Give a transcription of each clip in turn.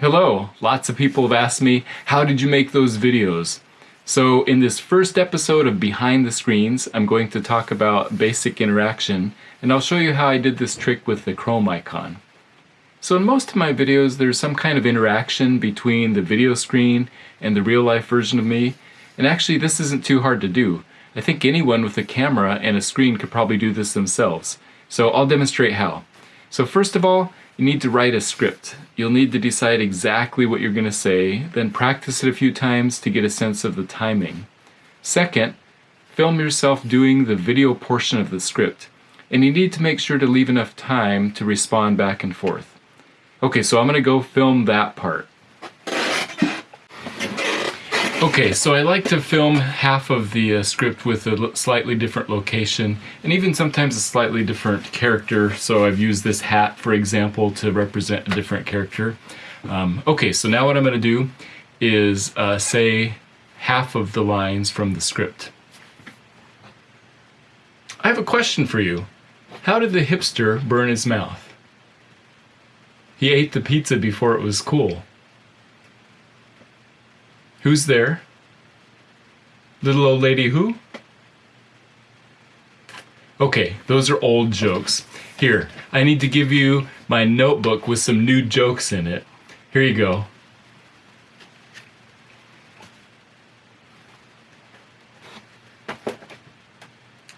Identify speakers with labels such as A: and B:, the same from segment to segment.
A: Hello, lots of people have asked me, how did you make those videos? So in this first episode of Behind the Screens, I'm going to talk about basic interaction, and I'll show you how I did this trick with the Chrome icon. So in most of my videos, there's some kind of interaction between the video screen and the real life version of me, and actually this isn't too hard to do. I think anyone with a camera and a screen could probably do this themselves. So I'll demonstrate how. So first of all, you need to write a script. You'll need to decide exactly what you're going to say, then practice it a few times to get a sense of the timing. Second, film yourself doing the video portion of the script, and you need to make sure to leave enough time to respond back and forth. Okay, so I'm going to go film that part. Okay, so I like to film half of the uh, script with a slightly different location and even sometimes a slightly different character. So I've used this hat, for example, to represent a different character. Um, okay, so now what I'm going to do is uh, say half of the lines from the script. I have a question for you. How did the hipster burn his mouth? He ate the pizza before it was cool. Who's there? Little old lady who? Okay, those are old jokes. Here, I need to give you my notebook with some new jokes in it. Here you go.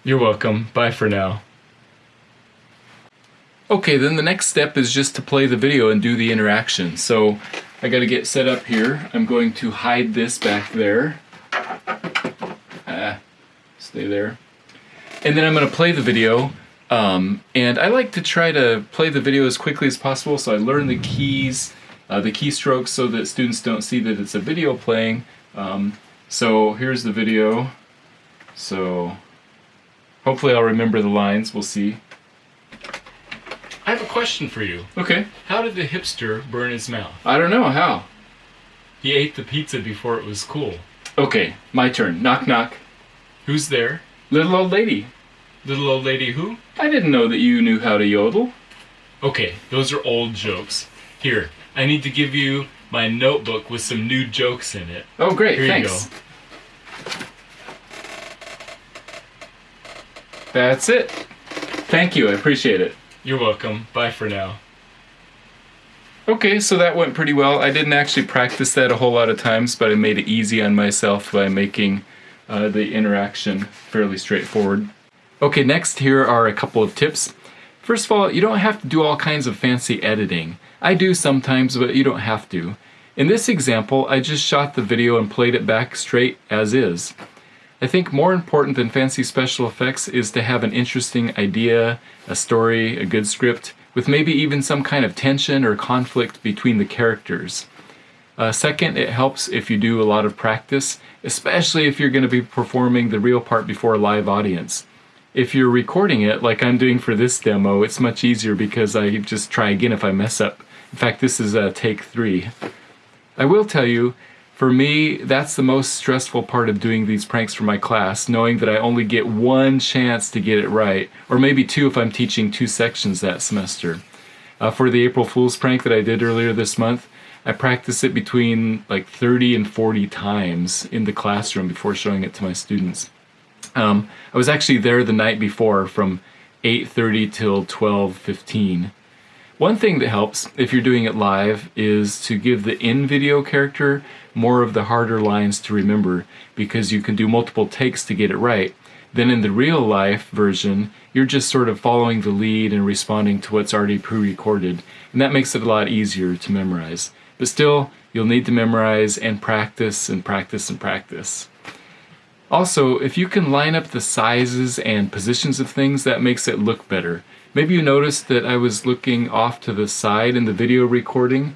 A: You're welcome. Bye for now. Okay, then the next step is just to play the video and do the interaction. So I gotta get set up here. I'm going to hide this back there. Ah, stay there. And then I'm gonna play the video. Um, and I like to try to play the video as quickly as possible so I learn the keys, uh, the keystrokes so that students don't see that it's a video playing. Um, so here's the video. So hopefully I'll remember the lines, we'll see. I have a question for you.
B: Okay.
A: How did the hipster burn his mouth?
B: I don't know. How?
A: He ate the pizza before it was cool.
B: Okay, my turn. Knock, knock.
A: Who's there?
B: Little old lady.
A: Little old lady who?
B: I didn't know that you knew how to yodel.
A: Okay, those are old jokes. Here, I need to give you my notebook with some new jokes in it.
B: Oh, great.
A: Here
B: Thanks.
A: you go.
B: That's it. Thank you. I appreciate it.
A: You're welcome. Bye for now.
B: Okay, so that went pretty well. I didn't actually practice that a whole lot of times, but I made it easy on myself by making uh, the interaction fairly straightforward. Okay, next here are a couple of tips. First of all, you don't have to do all kinds of fancy editing. I do sometimes, but you don't have to. In this example, I just shot the video and played it back straight as is. I think more important than fancy special effects is to have an interesting idea, a story, a good script, with maybe even some kind of tension or conflict between the characters. Uh, second, it helps if you do a lot of practice, especially if you're going to be performing the real part before a live audience. If you're recording it, like I'm doing for this demo, it's much easier because I just try again if I mess up. In fact, this is uh, take three. I will tell you, for me, that's the most stressful part of doing these pranks for my class, knowing that I only get one chance to get it right, or maybe two if I'm teaching two sections that semester. Uh, for the April Fool's prank that I did earlier this month, I practiced it between like 30 and 40 times in the classroom before showing it to my students. Um, I was actually there the night before from 8.30 till 12.15 one thing that helps, if you're doing it live, is to give the in-video character more of the harder lines to remember because you can do multiple takes to get it right. Then in the real life version, you're just sort of following the lead and responding to what's already pre-recorded, and that makes it a lot easier to memorize. But still, you'll need to memorize and practice and practice and practice. Also, if you can line up the sizes and positions of things, that makes it look better. Maybe you noticed that I was looking off to the side in the video recording.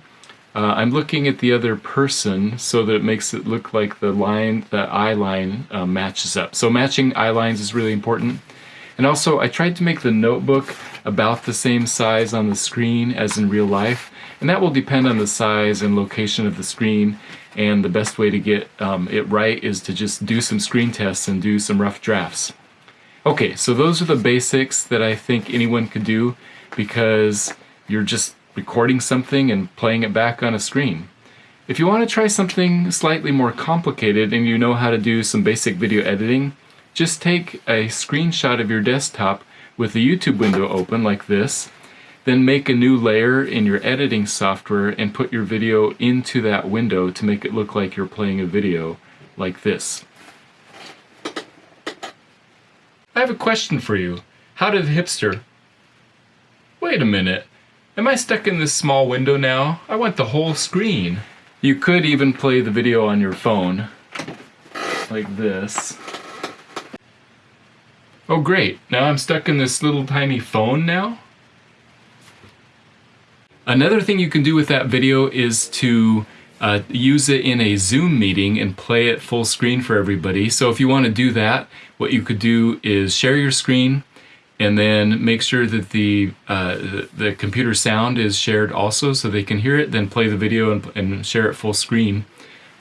B: Uh, I'm looking at the other person so that it makes it look like the line, the eye line uh, matches up. So matching eye lines is really important. And also, I tried to make the notebook about the same size on the screen as in real life, and that will depend on the size and location of the screen, and the best way to get um, it right is to just do some screen tests and do some rough drafts. Okay, so those are the basics that I think anyone could do because you're just
A: recording something and playing it back on a screen. If you want to try something slightly more complicated and you know how to do some basic video editing, just take a screenshot of your desktop with the YouTube window open like this, then make a new layer in your editing software and put your video into that window to make it look like you're playing a video like this. I have a question for you. How did the Hipster... Wait a minute. Am I stuck in this small window now? I want the whole screen. You could even play the video on your phone. Like this. Oh great, now I'm stuck in this little tiny phone now? Another thing you can do with that video is to uh, use it in a Zoom meeting and play it full screen for everybody. So if you want to do that, what you could do is share your screen and then make sure that the, uh, the, computer sound is shared also so they can hear it, then play the video and, and share it full screen.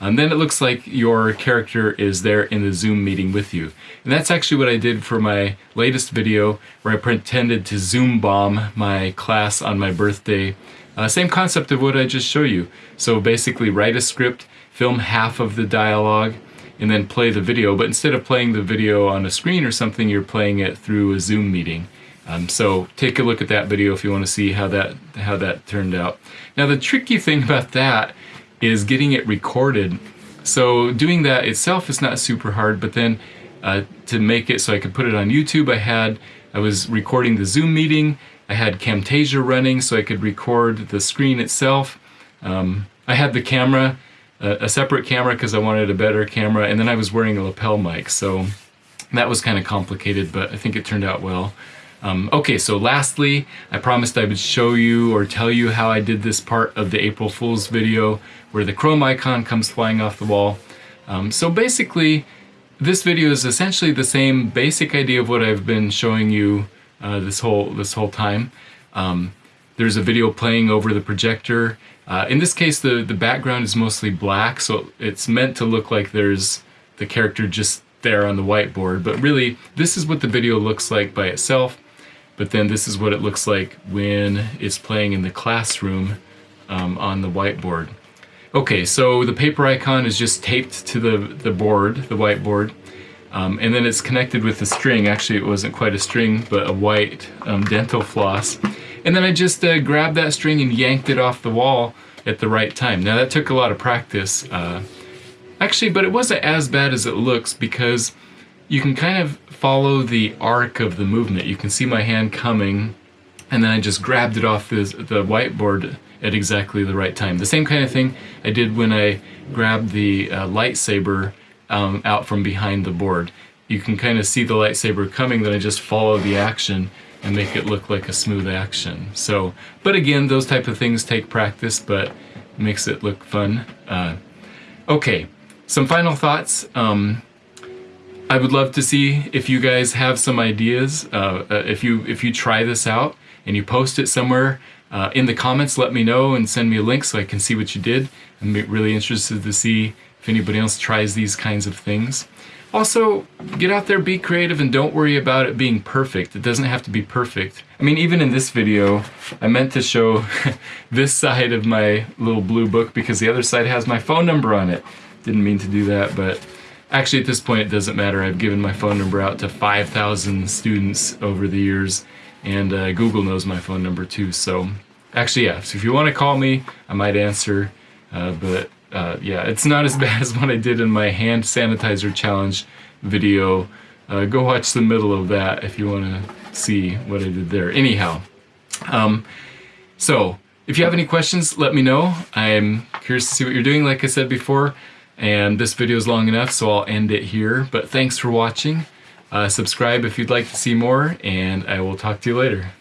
A: And then it looks like your character is there in the Zoom meeting with you. And that's actually what I did for my latest video where I pretended to Zoom bomb my class on my birthday uh, same concept of what I just showed you. So basically write a script, film half of the dialogue, and then play the video. But instead of playing the video on a screen or something, you're playing it through a Zoom meeting. Um, so take a look at that video if you want to see how that how that turned out. Now the tricky thing about that is getting it recorded. So doing that itself is not super hard, but then uh, to make it so I could put it on YouTube, I had I was recording the Zoom meeting I had Camtasia running so I could record the screen itself. Um, I had the camera, uh, a separate camera because I wanted a better camera, and then I was wearing a lapel mic, so that was kind of complicated, but I think it turned out well. Um, okay, so lastly, I promised I would show you or tell you how I did this part of the April Fool's video where the Chrome icon comes flying off the wall. Um, so basically, this video is essentially the same basic idea of what I've been showing you uh, this whole this whole time. Um, there's a video playing over the projector. Uh, in this case, the the background is mostly black, so it's meant to look like there's the character just there on the whiteboard. But really, this is what the video looks like by itself. But then this is what it looks like when it's playing in the classroom um, on the whiteboard. Okay, so the paper icon is just taped to the, the board, the whiteboard. Um, and then it's connected with a string. Actually, it wasn't quite a string, but a white um, dental floss. And then I just uh, grabbed that string and yanked it off the wall at the right time. Now that took a lot of practice. Uh, actually, but it wasn't as bad as it looks because you can kind of follow the arc of the movement. You can see my hand coming and then I just grabbed it off the, the whiteboard at exactly the right time. The same kind of thing I did when I grabbed the uh, lightsaber um, out from behind the board. You can kind of see the lightsaber coming, then I just follow the action and make it look like a smooth action. So, but again, those type of things take practice, but makes it look fun. Uh, okay, some final thoughts. Um, I would love to see if you guys have some ideas. Uh, uh, if you if you try this out and you post it somewhere uh, in the comments, let me know and send me a link so I can see what you did. I'm really interested to see if anybody else tries these kinds of things. Also, get out there, be creative, and don't worry about it being perfect. It doesn't have to be perfect. I mean, even in this video, I meant to show this side of my little blue book because the other side has my phone number on it. Didn't mean to do that, but actually at this point it doesn't matter. I've given my phone number out to 5,000 students over the years, and uh, Google knows my phone number too. So actually, yeah, so if you want to call me, I might answer, uh, but uh, yeah, it's not as bad as what I did in my hand sanitizer challenge video. Uh, go watch the middle of that if you want to see what I did there. Anyhow, um, so if you have any questions, let me know. I'm curious to see what you're doing, like I said before. And this video is long enough, so I'll end it here. But thanks for watching. Uh, subscribe if you'd like to see more, and I will talk to you later.